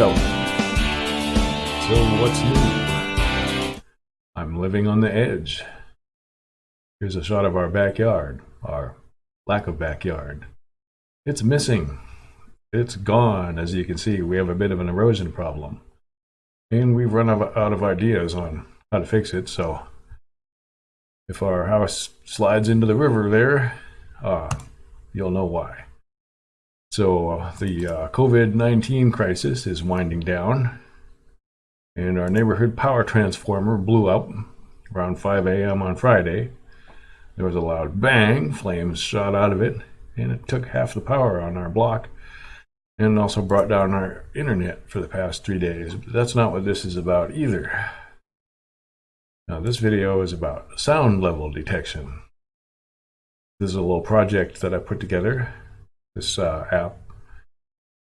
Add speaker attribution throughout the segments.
Speaker 1: So what's new? I'm living on the edge. Here's a shot of our backyard, our lack of backyard. It's missing. It's gone. As you can see, we have a bit of an erosion problem. And we've run out of ideas on how to fix it, so if our house slides into the river there, uh, you'll know why. So uh, the uh, COVID-19 crisis is winding down and our neighborhood power transformer blew up around 5 a.m. on Friday. There was a loud bang, flames shot out of it, and it took half the power on our block and also brought down our internet for the past three days. But that's not what this is about either. Now this video is about sound level detection. This is a little project that I put together this uh, app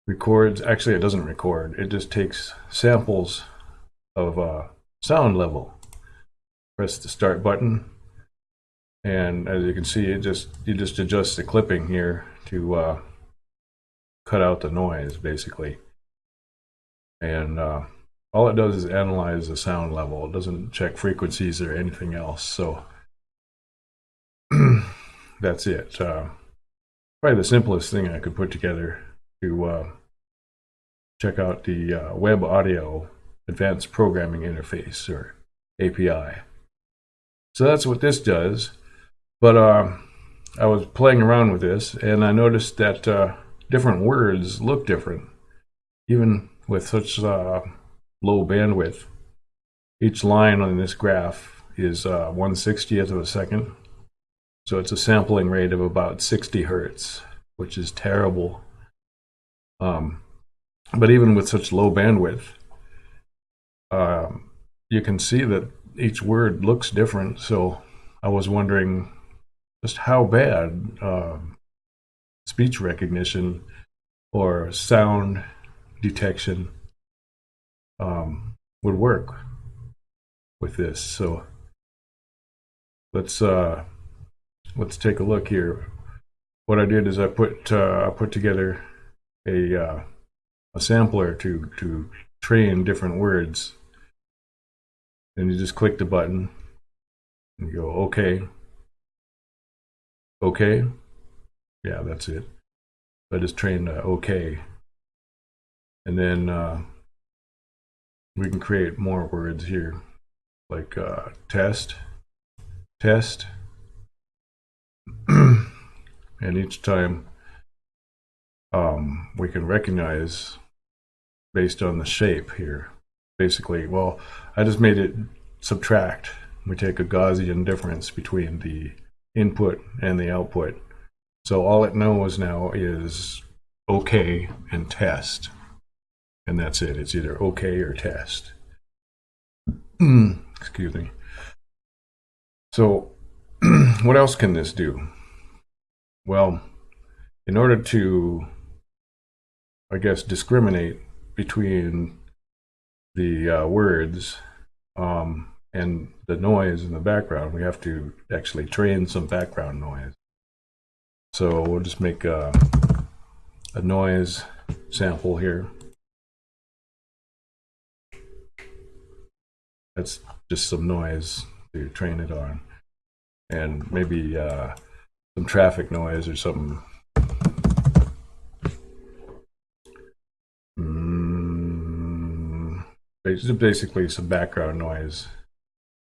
Speaker 1: records, actually it doesn't record, it just takes samples of uh, sound level. Press the start button and as you can see it just you just adjust the clipping here to uh, cut out the noise basically and uh, all it does is analyze the sound level it doesn't check frequencies or anything else so that's it uh, probably the simplest thing I could put together to uh, check out the uh, Web Audio Advanced Programming Interface, or API. So that's what this does. But uh, I was playing around with this, and I noticed that uh, different words look different, even with such uh, low bandwidth. Each line on this graph is uh, 1 60th of a second. So it's a sampling rate of about 60 hertz, which is terrible. Um, but even with such low bandwidth, um, you can see that each word looks different. So I was wondering just how bad uh, speech recognition or sound detection um, would work with this. So let's uh, let's take a look here. What I did is I put uh, I put together a uh, a sampler to to train different words, and you just click the button and you go okay, okay, yeah, that's it. I just trained uh, okay, and then uh, we can create more words here, like uh, test, test. and each time um, we can recognize based on the shape here. Basically, well, I just made it subtract. We take a Gaussian difference between the input and the output. So all it knows now is OK and test. And that's it. It's either OK or test. Excuse me. So what else can this do? Well, in order to, I guess, discriminate between the uh, words um, and the noise in the background, we have to actually train some background noise. So we'll just make a, a noise sample here. That's just some noise to train it on and maybe uh, some traffic noise or something. Mm, basically some background noise.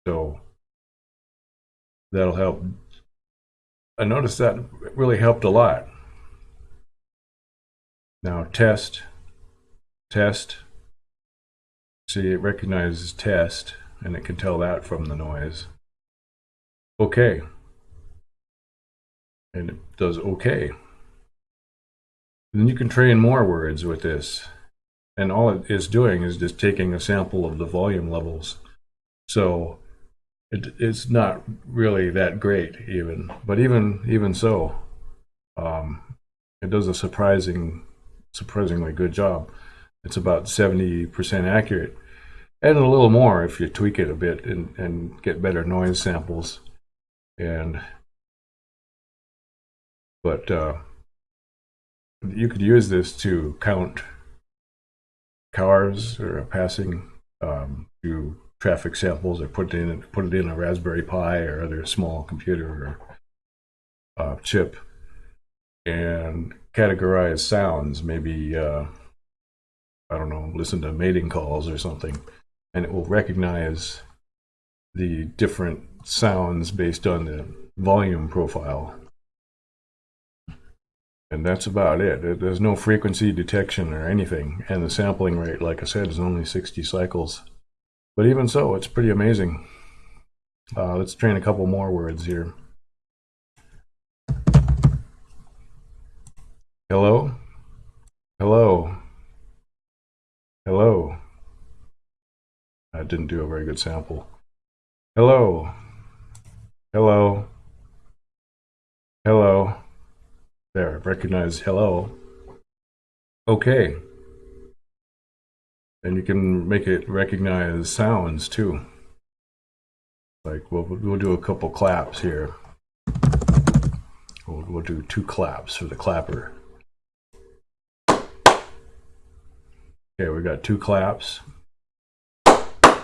Speaker 1: So that'll help. I noticed that really helped a lot. Now test, test. See, it recognizes test, and it can tell that from the noise okay. And it does okay. Then you can train more words with this. And all it is doing is just taking a sample of the volume levels. So it, it's not really that great even. But even even so, um, it does a surprising, surprisingly good job. It's about 70% accurate. And a little more if you tweak it a bit and, and get better noise samples and but uh, you could use this to count cars are passing, um, do traffic samples or put it in put it in a Raspberry Pi or other small computer or uh, chip and categorize sounds. Maybe uh, I don't know, listen to mating calls or something, and it will recognize the different sounds based on the volume profile. And that's about it. There's no frequency detection or anything. And the sampling rate, like I said, is only 60 cycles. But even so, it's pretty amazing. Uh, let's train a couple more words here. Hello? Hello? Hello? I didn't do a very good sample. Hello? Hello? Hello? There, recognize hello. Okay. And you can make it recognize sounds too. Like we'll, we'll do a couple claps here. We'll, we'll do two claps for the clapper. Okay, we got two claps. It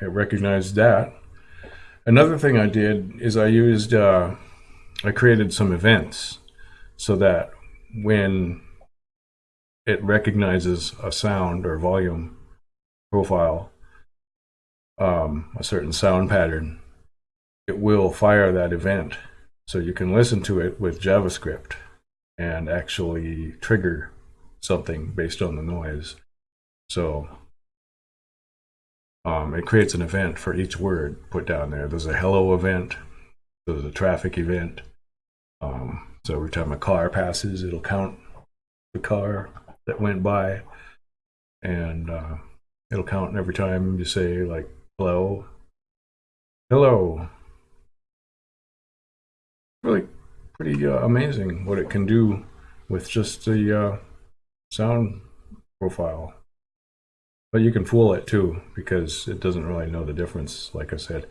Speaker 1: recognized that. Another thing I did is I used, uh, I created some events so that when it recognizes a sound or volume profile, um, a certain sound pattern, it will fire that event. So you can listen to it with JavaScript and actually trigger something based on the noise. So um, it creates an event for each word put down there. There's a hello event, there's a traffic event. Um, so every time a car passes, it'll count the car that went by, and uh, it'll count every time you say like hello, hello. Really, pretty uh, amazing what it can do with just the uh, sound profile. But you can fool it too because it doesn't really know the difference. Like I said,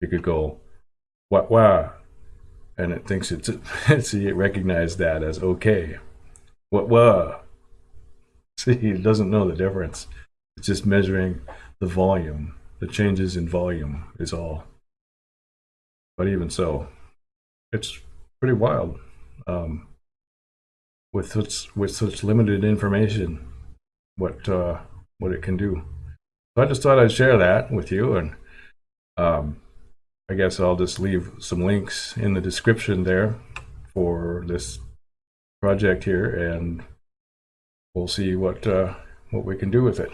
Speaker 1: you could go wah wah, and it thinks it's see it recognized that as okay. What wah? See, it doesn't know the difference. It's just measuring the volume. The changes in volume is all. But even so, it's pretty wild. Um, with such with such limited information, what uh, what it can do. So I just thought I'd share that with you, and um, I guess I'll just leave some links in the description there for this project here, and we'll see what uh, what we can do with it.